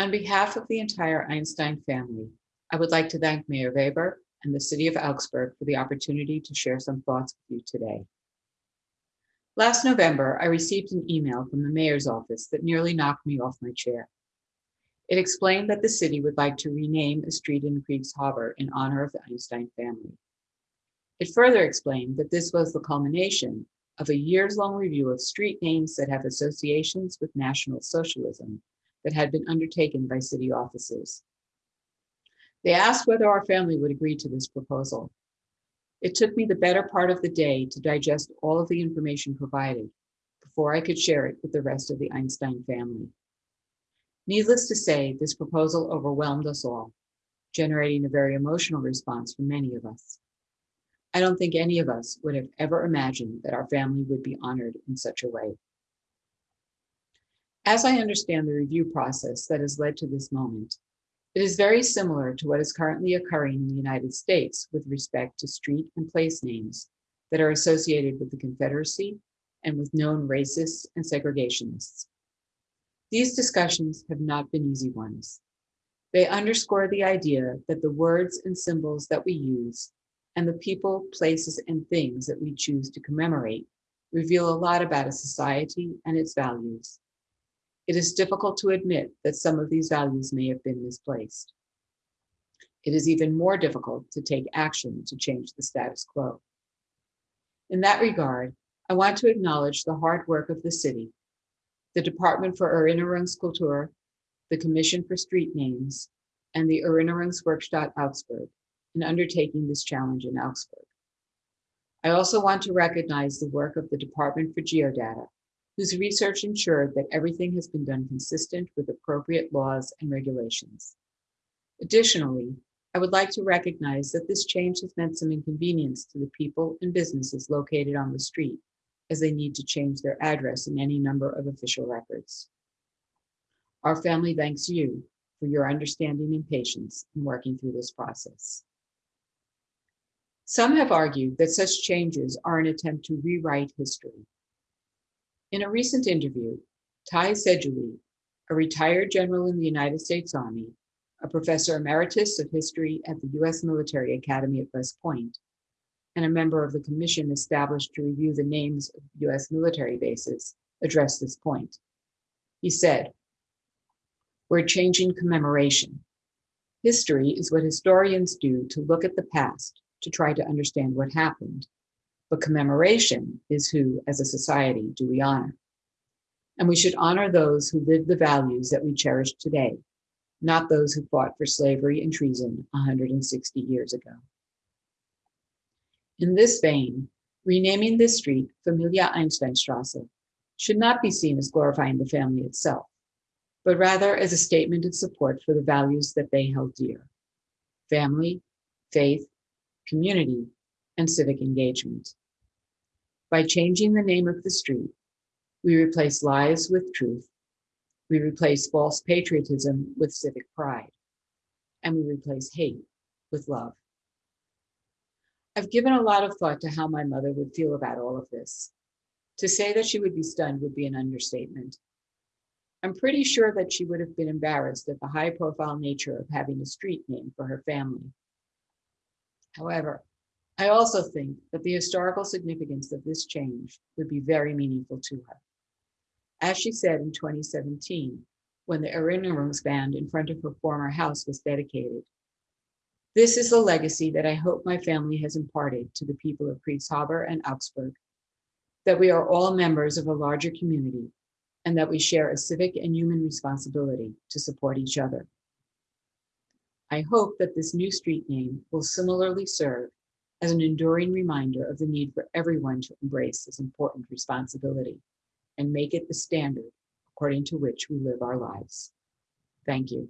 On behalf of the entire Einstein family, I would like to thank Mayor Weber and the City of Augsburg for the opportunity to share some thoughts with you today. Last November, I received an email from the mayor's office that nearly knocked me off my chair. It explained that the city would like to rename a street in Kriegshaber in honor of the Einstein family. It further explained that this was the culmination of a years-long review of street names that have associations with National Socialism that had been undertaken by city offices. They asked whether our family would agree to this proposal. It took me the better part of the day to digest all of the information provided before I could share it with the rest of the Einstein family. Needless to say, this proposal overwhelmed us all, generating a very emotional response from many of us. I don't think any of us would have ever imagined that our family would be honored in such a way. As I understand the review process that has led to this moment, it is very similar to what is currently occurring in the United States with respect to street and place names that are associated with the Confederacy and with known racists and segregationists. These discussions have not been easy ones. They underscore the idea that the words and symbols that we use and the people, places, and things that we choose to commemorate reveal a lot about a society and its values. It is difficult to admit that some of these values may have been misplaced. It is even more difficult to take action to change the status quo. In that regard, I want to acknowledge the hard work of the city, the Department for Erinnerungskultur, the Commission for Street Names, and the Erinnerungswerkstatt Augsburg in undertaking this challenge in Augsburg. I also want to recognize the work of the Department for Geodata, whose research ensured that everything has been done consistent with appropriate laws and regulations. Additionally, I would like to recognize that this change has meant some inconvenience to the people and businesses located on the street as they need to change their address in any number of official records. Our family thanks you for your understanding and patience in working through this process. Some have argued that such changes are an attempt to rewrite history. In a recent interview, Ty Seidule, a retired general in the United States Army, a professor emeritus of history at the U.S. Military Academy at West Point, and a member of the commission established to review the names of U.S. military bases, addressed this point. He said, we're changing commemoration. History is what historians do to look at the past, to try to understand what happened, but commemoration is who, as a society, do we honor. And we should honor those who live the values that we cherish today, not those who fought for slavery and treason 160 years ago. In this vein, renaming this street Familia Einsteinstrasse should not be seen as glorifying the family itself, but rather as a statement of support for the values that they held dear. Family, faith, community, and civic engagement. By changing the name of the street, we replace lies with truth, we replace false patriotism with civic pride, and we replace hate with love. I've given a lot of thought to how my mother would feel about all of this. To say that she would be stunned would be an understatement. I'm pretty sure that she would have been embarrassed at the high profile nature of having a street name for her family. However, I also think that the historical significance of this change would be very meaningful to her. As she said in 2017, when the Erinnerungsband in front of her former house was dedicated, this is the legacy that I hope my family has imparted to the people of Kriegshaber and Augsburg, that we are all members of a larger community and that we share a civic and human responsibility to support each other. I hope that this new street name will similarly serve as an enduring reminder of the need for everyone to embrace this important responsibility and make it the standard according to which we live our lives. Thank you.